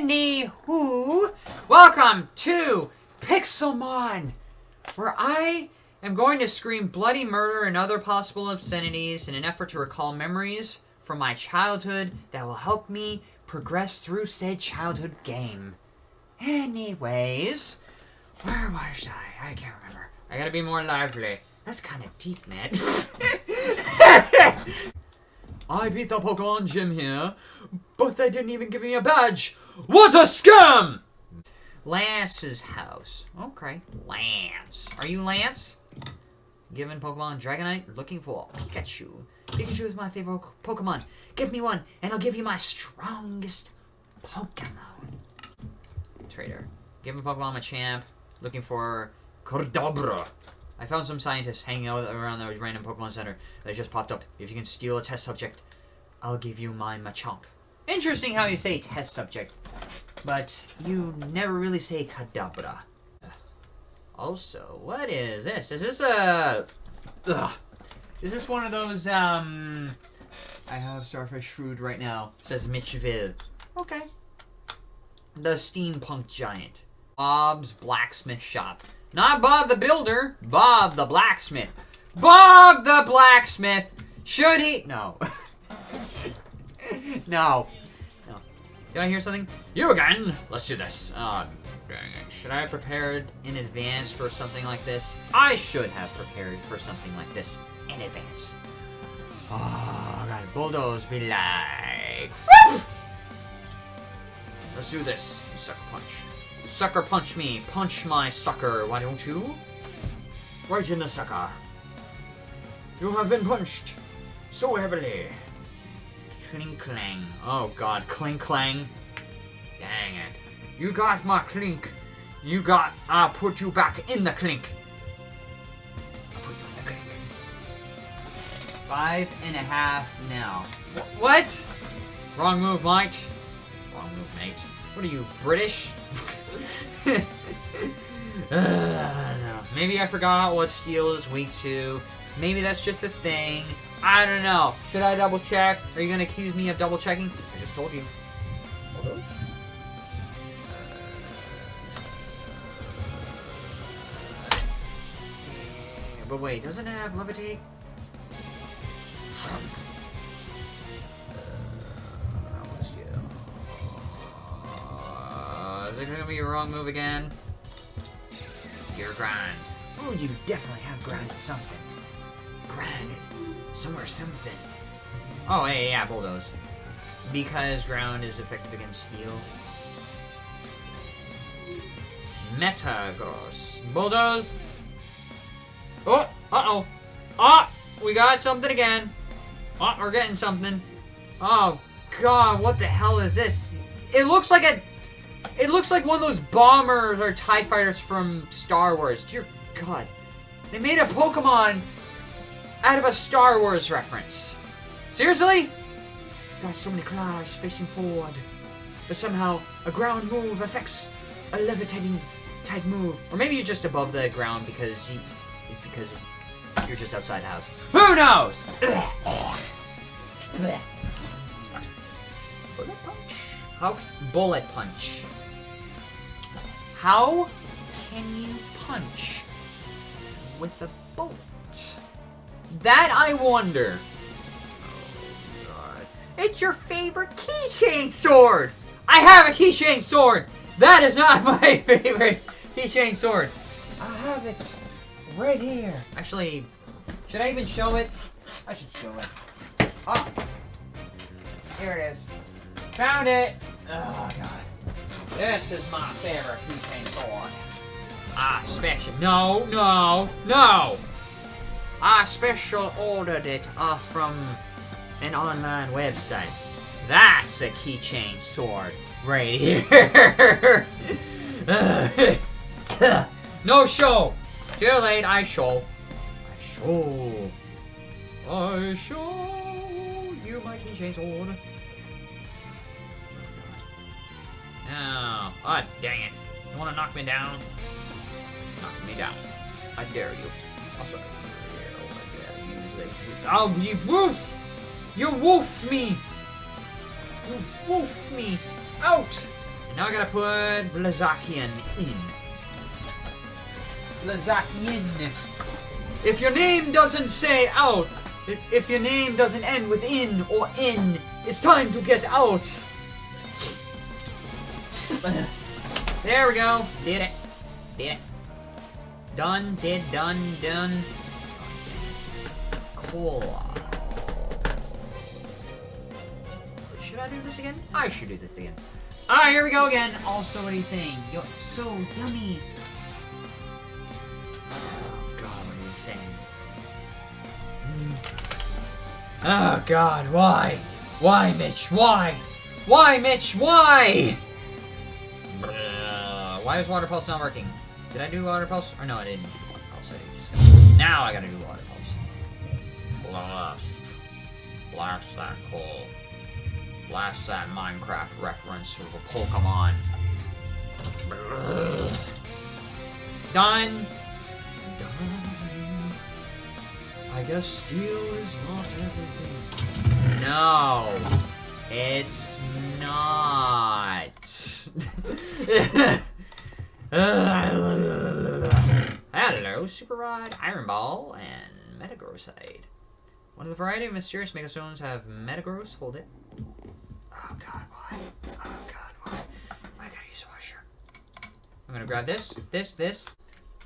Anywho, welcome to Pixelmon, where I am going to scream bloody murder and other possible obscenities in an effort to recall memories from my childhood that will help me progress through said childhood game. Anyways, where was I? I can't remember. I gotta be more lively. That's kind of deep, man. I beat the Pokemon gym here, but they didn't even give me a badge. What a scam! Lance's house. Okay, Lance. Are you Lance? Given Pokemon Dragonite, looking for Pikachu. Pikachu is my favorite Pokemon. Give me one, and I'll give you my strongest Pokemon. Trader. Given Pokemon Machamp, looking for Kadabra. I found some scientists hanging out around the random Pokemon Center that just popped up. If you can steal a test subject, I'll give you my Machamp. Interesting how you say test subject, but you never really say Kadabra. Also, what is this? Is this a... Ugh. Is this one of those, um... I have Starfish Food right now. Says Mitchville. Okay. The Steampunk Giant. Bob's Blacksmith Shop. Not Bob the Builder, Bob the Blacksmith. Bob the Blacksmith! Should he? No. no. No. Did I hear something? You again! Let's do this. Oh. Should I have prepared in advance for something like this? I should have prepared for something like this in advance. Ah, oh, God. Bulldoze be like... Let's do this. Sucker punch. Sucker punch me. Punch my sucker, why don't you? Right in the sucker. You have been punched so heavily. Clink clang. Oh god, clink clang. Dang it. You got my clink. You got, I'll put you back in the clink. I'll put you in the clink. Five and a half now. Wh what? Wrong move, mate. Wrong move, mate. What are you, British? uh, Maybe I forgot what steel is weak to. Maybe that's just a thing. I don't know. Should I double check? Are you going to accuse me of double checking? I just told you. Hello? But wait, doesn't it have levitate? It gonna be a wrong move again? Your grind. Oh, you definitely have grinded something. Grinded. Somewhere something. Oh, hey, yeah, bulldoze. Because ground is effective against steel. Metagross. Bulldoze. Oh, uh-oh. Ah, we got something again. Oh, we're getting something. Oh, God, what the hell is this? It looks like a... It looks like one of those bombers or TIE fighters from Star Wars. Dear God. They made a Pokemon out of a Star Wars reference. Seriously? Got so many claws facing forward. But somehow, a ground move affects a levitating type move. Or maybe you're just above the ground because you... Because you're just outside the house. Who knows? Bullet punch? How bullet punch? How can you punch with a bullet? That I wonder. Oh god. It's your favorite keychain sword! I have a keychain sword! That is not my favorite keychain sword. I have it right here. Actually, should I even show it? I should show it. Oh. Here it is. Found it! Oh, God. This is my favorite keychain sword. I special. No, no, no! I special ordered it off from an online website. That's a keychain sword right here. no show. Too late. I show. I show. I show you my keychain sword. Oh, oh, dang it. You want to knock me down? Knock me down. I dare you. Also, Oh, you woof! You woofed me! You woofed me! Out! And now I gotta put Blaziken in. Blaziken. If your name doesn't say out, if your name doesn't end with in or in, it's time to get out. there we go. Did it. Did it. Done, did, done, done. Cool. Should I do this again? I should do this again. Alright, here we go again. Also, what are you saying? Yo, so yummy. Oh, God, what are you saying? Mm. Oh, God, why? Why, Mitch? Why? Why, Mitch? Why? Why is Water Pulse not working? Did I do Water Pulse? Or no, I didn't do Water Pulse. I just now I gotta do Water Pulse. Blast. Blast that coal. Blast that Minecraft reference with a Pokemon. Done. Done. I guess steel is not everything. No, it's not. Hello, Super Rod, Iron Ball, and Metagrossite. One of the variety of mysterious megastones have Metagross. Hold it. Oh god, why? Oh god, why? I gotta use a washer. I'm gonna grab this, this, this.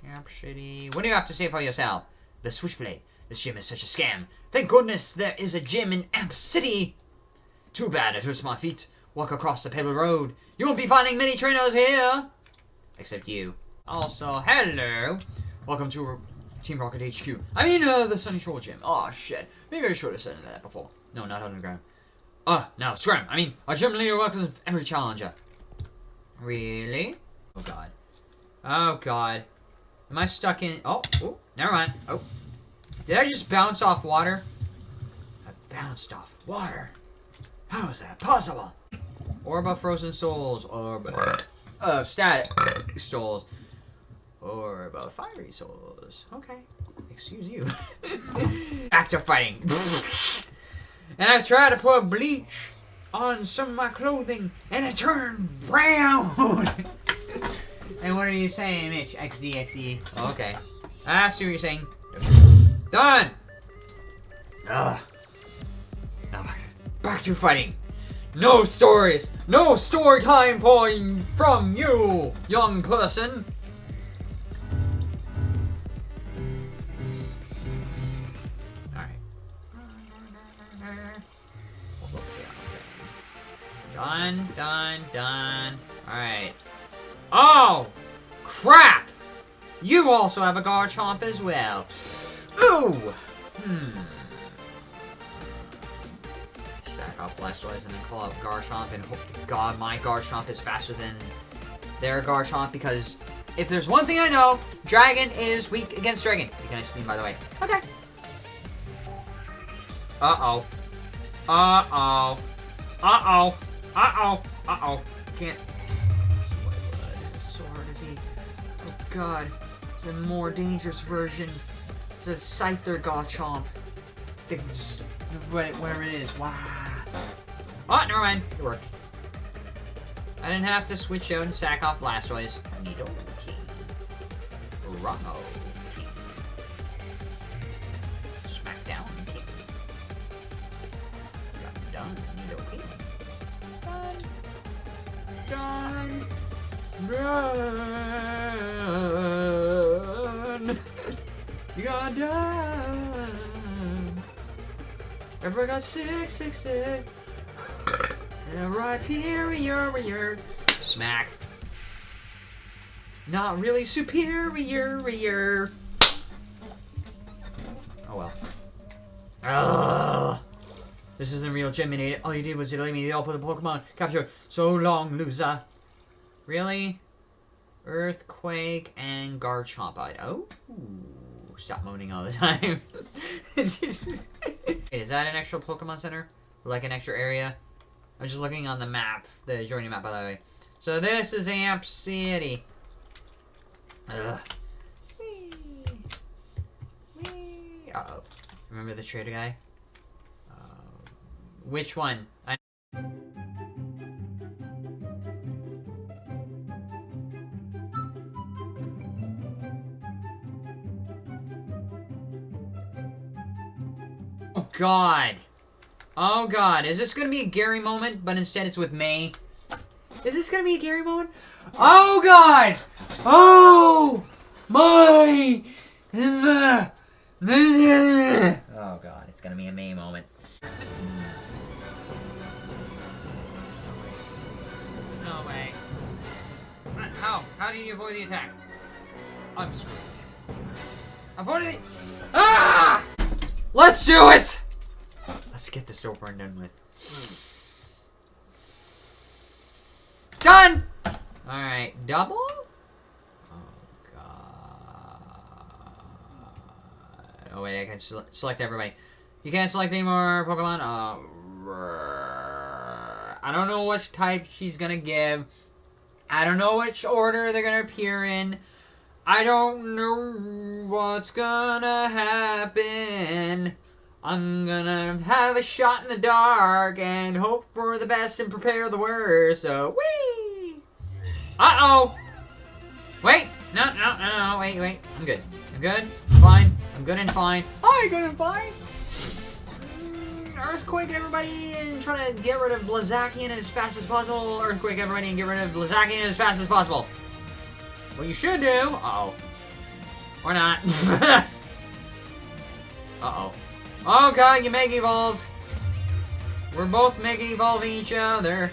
Yep, shitty. What do you have to say for yourself? The Switchblade. This gym is such a scam. Thank goodness there is a gym in Amp City. Too bad it hurts my feet. Walk across the pebble road. You won't be finding many trainers here. Except you. Also, hello. Welcome to Team Rocket HQ. I mean, uh, the Sunyshore Gym. Oh, shit. Maybe I should have said that before. No, not underground. Oh, no, scram. I mean, our gym leader welcomes every challenger. Really? Oh, God. Oh, God. Am I stuck in... Oh, oh, never mind. Oh. Did I just bounce off water? I bounced off water. How is that possible? Orb of Frozen Souls. Orb of Static Souls. or about Fiery Souls. Okay. Excuse you. Back to fighting. and I've tried to put bleach on some of my clothing, and it turned brown. and what are you saying, Mitch? XD, XD. Okay. I see what you're saying. Done! Ugh. Now back, back to fighting. No stories! No story time point from you, young person! Alright. Done, done, done. Alright. Oh! Crap! You also have a Garchomp as well. Ooh! Hmm. Up Blastoise and then call out Garchomp and hope to God my Garchomp is faster than their Garchomp because if there's one thing I know, Dragon is weak against Dragon. You can beam, by the way. Okay. Uh-oh. Uh-oh. Uh-oh. Uh-oh. Uh-oh. Can't. So hard to see. Oh, God. The more dangerous version. The Scyther Garchomp. The, whatever it is. Wow. Oh, never mind. It worked. I didn't have to switch out and sack off Blastoise. Nido King. Ramo King. Smackdown King. Got done. Nido King. Done. Done. Done. You got done. Everybody got six, six, six. And right here, here, here. Smack. Not really superior. Oh well. Ugh. This isn't real gym. All you did was delay me the output of Pokemon capture. So long, loser. Really? Earthquake and Garchomp. I oh. Stop moaning all the time. Is that an extra Pokemon Center? Like an extra area? I'm just looking on the map, the journey map, by the way. So this is Amp City. Ugh. Wee. Wee. Uh oh. Remember the trader guy? Uh, which one? I Oh god! Oh god. Is this gonna be a Gary moment, but instead it's with May? Is this gonna be a Gary moment? Oh god! Oh my! Oh god, it's gonna be a May moment. No way. How? How did you avoid the attack? I'm screwed. Avoided the- Ah! Let's do it! Let's get this over and done with. Done! Alright, double? Oh, God. Oh, wait, I can sele- select everybody. You can't select any more Pokemon? Uh, I don't know which type she's gonna give. I don't know which order they're gonna appear in. I don't know what's gonna happen. I'm gonna have a shot in the dark and hope for the best and prepare the worst. So, wee! Uh oh! Wait! No, no, no, no, wait, wait. I'm good. I'm good. I'm fine. I'm good and fine. I'm good and fine. Mm, Earthquake everybody and try to get rid of Blaziken as fast as possible. Earthquake everybody and get rid of Blaziken as fast as possible. What you should do. Uh oh. Or not. uh oh. God, you Mega Evolved. We're both Mega Evolving each other.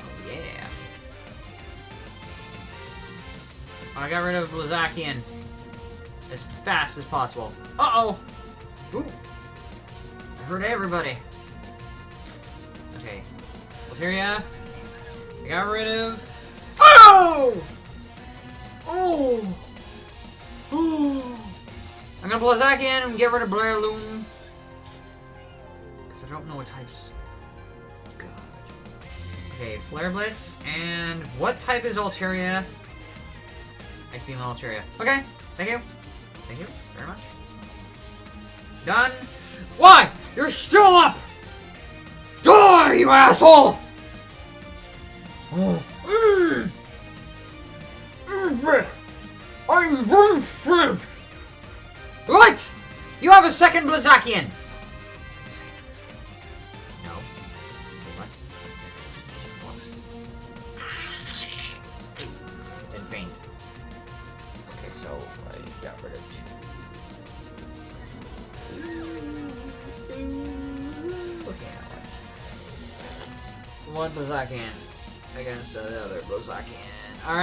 Oh yeah. I got rid of Blaziken as fast as possible. Uh-oh! Ooh! I hurt everybody. Okay. Altaria. I got rid of... Oh! Oh! Oh! I'm gonna Blaziken and get rid of Breloom. Because I don't know what types. God. Okay, Flare Blitz. And what type is Altaria? Ice Beam Altaria. Okay, thank you. Thank you very much. Done. Why? You're still up! Die, you asshole! Oh. I'm very What? You have a second Blaziken!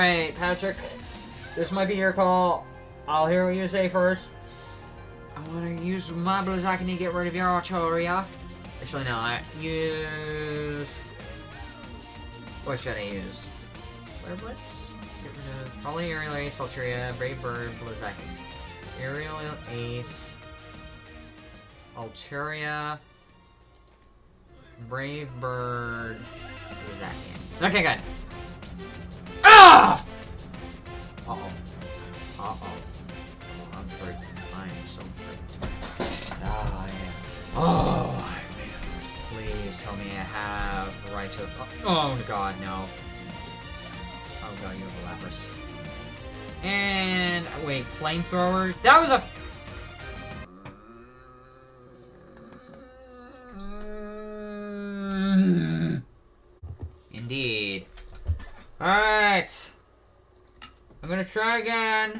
Alright, Patrick. This might be your call. I'll hear what you say first. I want to use my Blaziken to get rid of your Altaria. Actually, no. I use... What should I use? Flare Blitz? Get rid of... Probably Aerial Ace, Altaria, Brave Bird, Blaziken. Aerial Ace... Altaria... Brave Bird... Okay, good. Uh-oh. Uh-oh. Oh, I'm hurt. I am so hurt. Ah, yeah. Oh, man. Please tell me I have the right to... Oh, God, no. Oh, God, you have a Lapras. And... Wait, Flamethrower? That was a... gonna try again.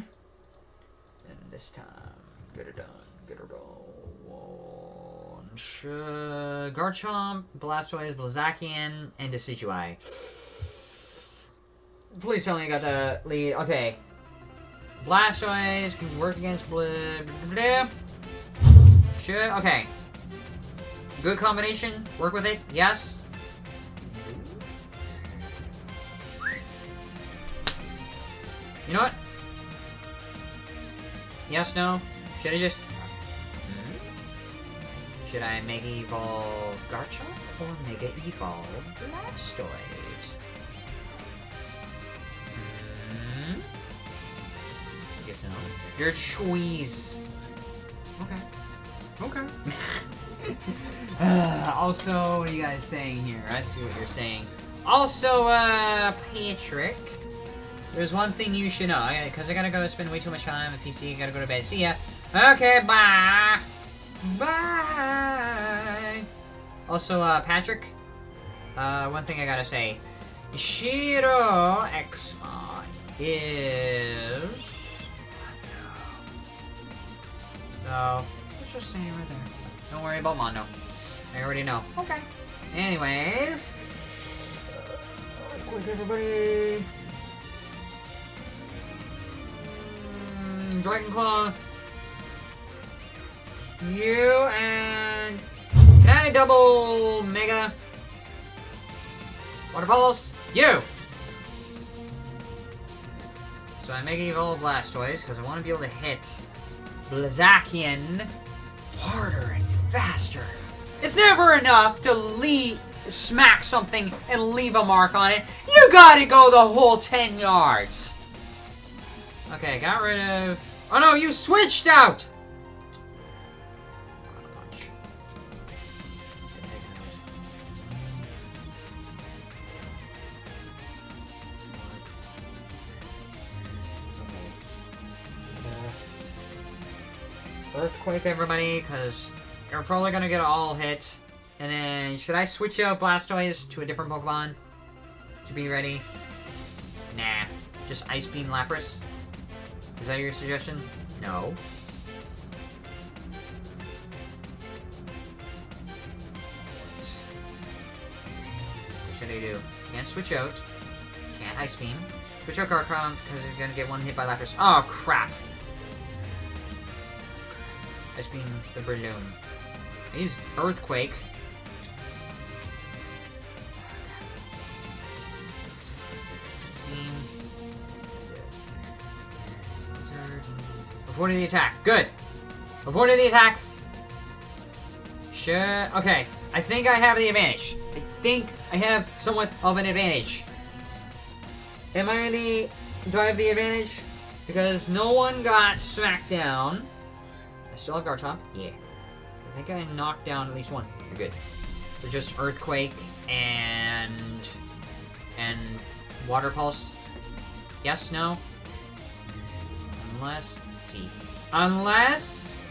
And this time, get it done. Get it done. Sh Garchomp, Blastoise, Blaziken, and Decidueye. Please tell me I got the lead. Okay. Blastoise can work against Blib. Should. Okay. Good combination. Work with it. Yes. You know what? Yes, no? Should I just... Hmm? Should I Mega Evolve Garchomp or Mega Evolve Blastoise? Hmm? Yes, no? Your choice. Okay. Okay. uh, also, what are you guys saying here? I see what you're saying. Also, uh, Patrick. There's one thing you should know, because I gotta go spend way too much time with PC, I gotta go to bed. See ya. Okay, bye. Bye. Also, uh, Patrick, uh, one thing I gotta say. Shiro Xmon is... No. Let's just say it right there. Don't worry about Mondo. I already know. Okay. Anyways. Quick, everybody. Dragon Claw. You and... I double Mega? Water Pulse? You! So I Mega Evolve Blastoise, because I want to be able to hit Blaziken harder and faster. It's never enough to leave, smack something and leave a mark on it. You gotta go the whole 10 yards. Okay, got rid of... Oh no, you switched out! Earthquake, everybody, because you're probably gonna get all hit. And then, should I switch out Blastoise to a different Pokemon? To be ready? Nah. Just Ice Beam Lapras? Is that your suggestion? No. What should I do? Can't switch out. Can't Ice Beam. Switch out Garchomp, because you're gonna get one hit by Lapras. Oh, crap! Ice Beam the Balloon. I use Earthquake. Avoided the attack. Good. Avoided the attack. Sure. Okay. I think I have the advantage. I think I have somewhat of an advantage. Am I the... Do I have the advantage? Because no one got smacked down. I still have Garchomp. Yeah. I think I knocked down at least one. You're good. So just Earthquake and... And... Water Pulse. Yes, no? Unless... Unless...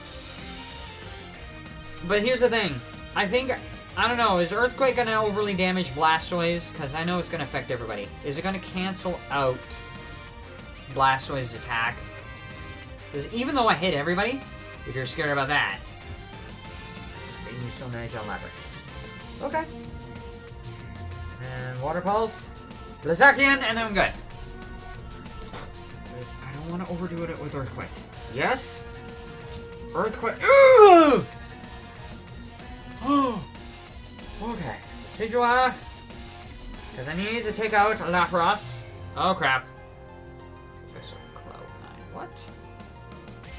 But here's the thing. I think... I don't know. Is Earthquake going to overly damage Blastoise? Because I know it's going to affect everybody. Is it going to cancel out Blastoise's attack? Because even though I hit everybody, if you're scared about that, then you still manage on Lapras. Okay. And Water Pulse. Blaziken, and then I'm good. I don't want to overdo it with Earthquake. Yes? Earthquake. Oh. okay. Decidueye. Because I need to take out Lapras. Oh, crap. Professor Cloud9. What?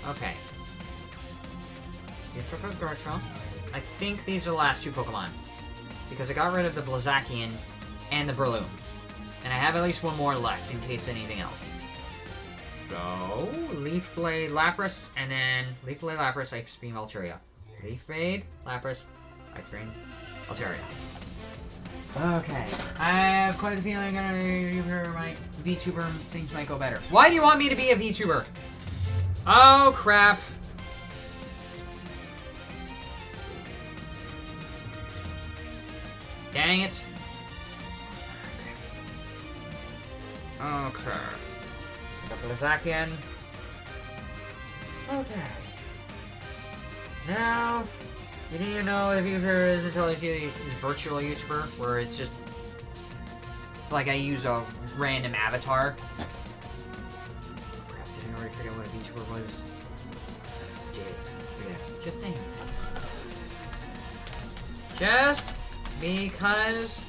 Okay. You took out Garchomp. I think these are the last two Pokemon. Because I got rid of the Blaziken and the Breloom. And I have at least one more left in case anything else. So, Leaf Blade, Lapras, and then Leaf Blade, Lapras, Ice Beam, Altaria. Leaf Blade, Lapras, Ice Beam, Altaria. Okay, I have quite a feeling I'm gonna be my VTuber things might go better. Why do you want me to be a VTuber? Oh crap. Dang it. Okay. Blaziken. Okay. Now, you need to know if heard of the virtual YouTuber, where it's just like I use a random avatar. Crap, did I already out what a VTuber was? Did yeah. Just saying. Just because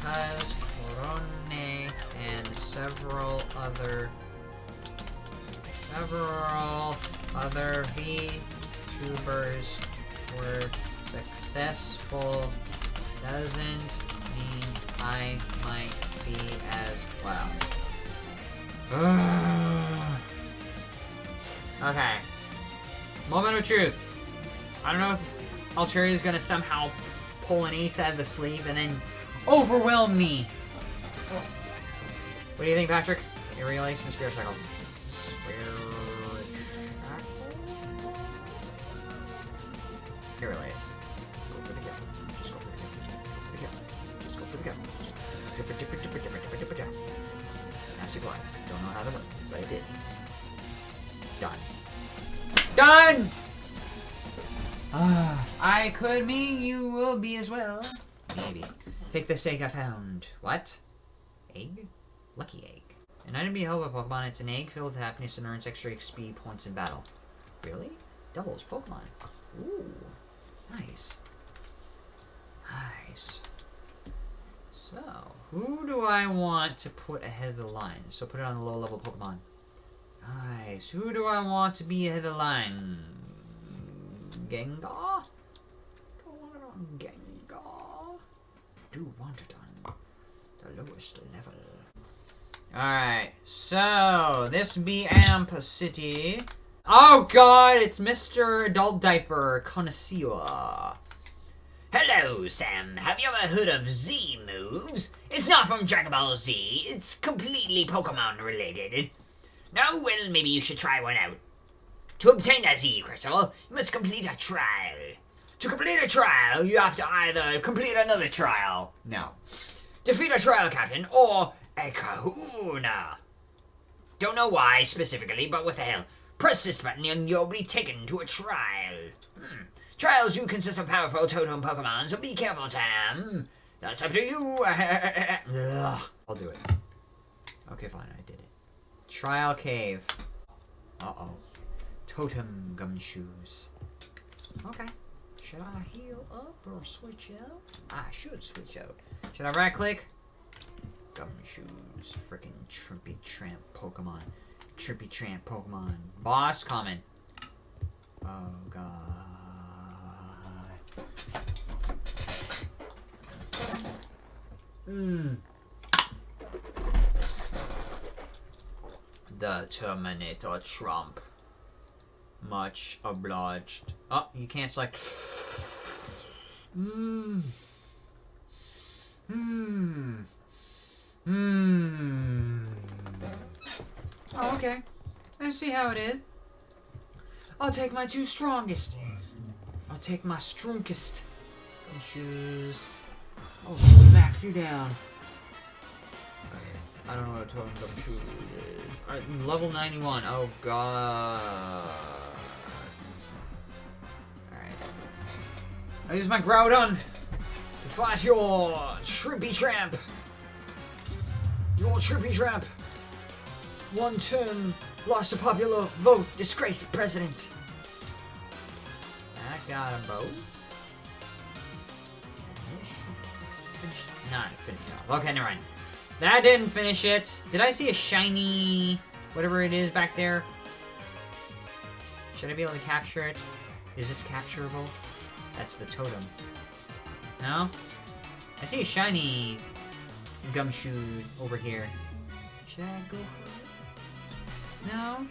because several other several other VTubers were successful doesn't mean I might be as well. okay. Moment of truth. I don't know if Altaria is gonna somehow pull an ace out of the sleeve and then overwhelm me. What do you think, Patrick? Aerial Ace and Spirit Shackle. Spirit Here, Elias. Go for the kill. Just go for the kill. Go for the kill. Just go for the kill. Master Glide. Don't know how to work, but I did. Done. Done! Ah, I could be, you will be as well. Maybe. Take this egg I found. What? Egg? Lucky egg. An item be held by Pokemon. It's an egg filled with happiness and earns extra XP points in battle. Really? Doubles Pokemon. Ooh. Nice. Nice. So, who do I want to put ahead of the line? So put it on the low level Pokemon. Nice. Who do I want to be ahead of the line? Gengar? Don't want it on Gengar. Do want it on the lowest level. Alright, so this be Amp City. Oh god, it's Mr. Adult Diaper Connoisseur. Hello, Sam. Have you ever heard of Z moves? It's not from Dragon Ball Z. It's completely Pokemon related. No? Well, maybe you should try one out. To obtain a Z crystal, you must complete a trial. To complete a trial, you have to either complete another trial. No. Defeat a trial captain or a kahuna. Don't know why specifically, but what the hell. Press this button and you'll be taken to a trial. Hmm. Trials do consist of powerful totem Pokemon, so be careful, Tam. That's up to you. I'll do it. Okay, fine, I did it. Trial Cave. Uh-oh. Totem Gumshoes. Okay. Should I heal up or switch out? I should switch out. Should I right click? Gumshoes. Freaking Trippy Tramp Pokemon. Trippy Tramp Pokemon. Boss coming. Oh god. Mmm. The Terminator Trump. Much obliged. Oh, you can't like. Mmm. Mmm. Mmm. Oh, okay. I see how it is. I'll take my two strongest. I'll take my strongest. Shoes. I'll smack you down. I don't know what totem gumshoe is. Alright, level 91. Oh god. Alright. I use my Groudon to fight your Shrimpy Tramp. Your Shrimpy Tramp. One term, lost a popular vote, disgraced president. That got him both. Finish it off. Okay, never mind. That didn't finish it. Did I see a shiny whatever it is back there? Should I be able to capture it? Is this capturable? That's the totem. No? I see a shiny gumshoe over here. Should I go for it? No?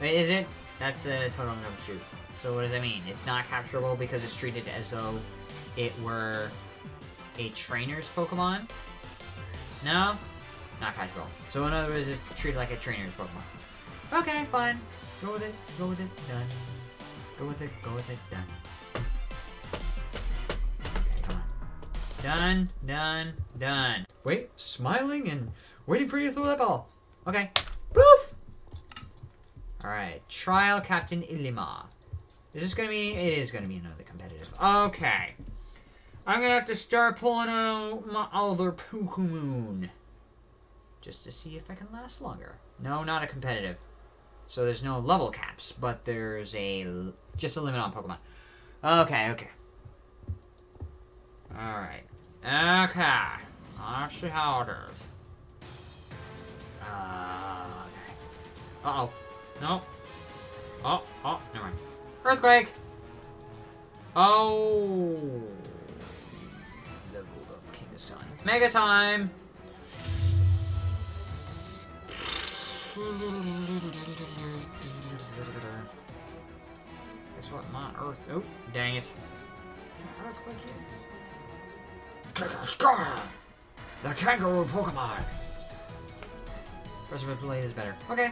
Wait, is it? That's a totem gumshoe. So what does that mean? It's not capturable because it's treated as though it were a trainer's Pokemon? No? Not capturable. So in other words, it's treated like a trainer's Pokemon. Okay, fine. Go with it. Go with it. Done. Go with it. Go with it. Done. Done. Done. Done. Wait. Smiling and waiting for you to throw that ball. Okay. Poof! Alright. Trial Captain Ilima. Is this gonna be... It is gonna be another competitive. Okay. I'm gonna have to start pulling out my other Pokemon. Just to see if I can last longer. No, not a competitive. So there's no level caps, but there's a just a limit on Pokemon. Okay, okay. Alright. Okay. Let's see how it is. Uh, okay. Uh-oh. No. Oh, oh, never mind. Earthquake! Oh. Leveled up King this time. Mega time! Guess what? My Earth. Oh, dang it. Earthquake here. Scar! The kangaroo Pokemon! Reservoir Blade is better. Okay.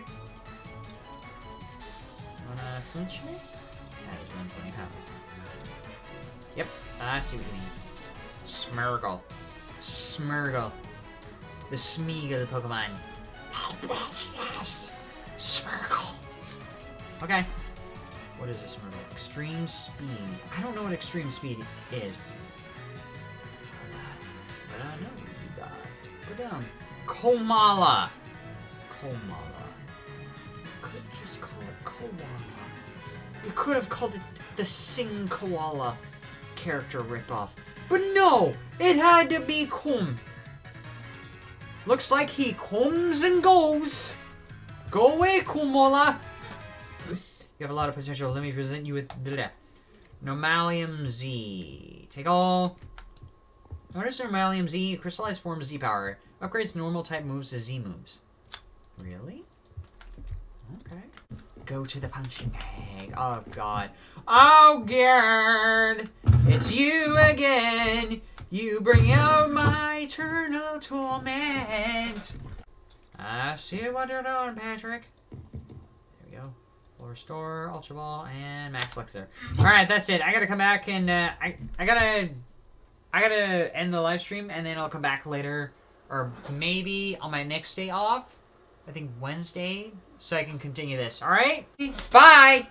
Wanna flinch me? That is one funny how. Yep, I see what you mean. Smeargle. Smeargle. The Smeagol Pokemon. Yes! Smeargle! Okay. What is this Smeargle? Extreme Speed. I don't know what Extreme Speed is. Down. Komala. Komala. Could just call it Koala. You could have called it the Sing Koala character ripoff. But no! It had to be Kum. Looks like he comes and goes. Go away, Komala. You have a lot of potential. Let me present you with the Normalium Z. Take all. What is Normalium Z? Crystallized form Z power. Upgrades normal type moves to Z moves. Really? Okay. Go to the punching bag. Oh god. Oh god! It's you again! You bring out my eternal torment! I see what you're doing, Patrick. There we go. Full restore, Ultra Ball, and Max Elixir. Alright, that's it. I gotta come back and, uh, I, I gotta, I gotta end the live stream, and then I'll come back later, or maybe on my next day off, I think Wednesday, so I can continue this. Alright? Bye!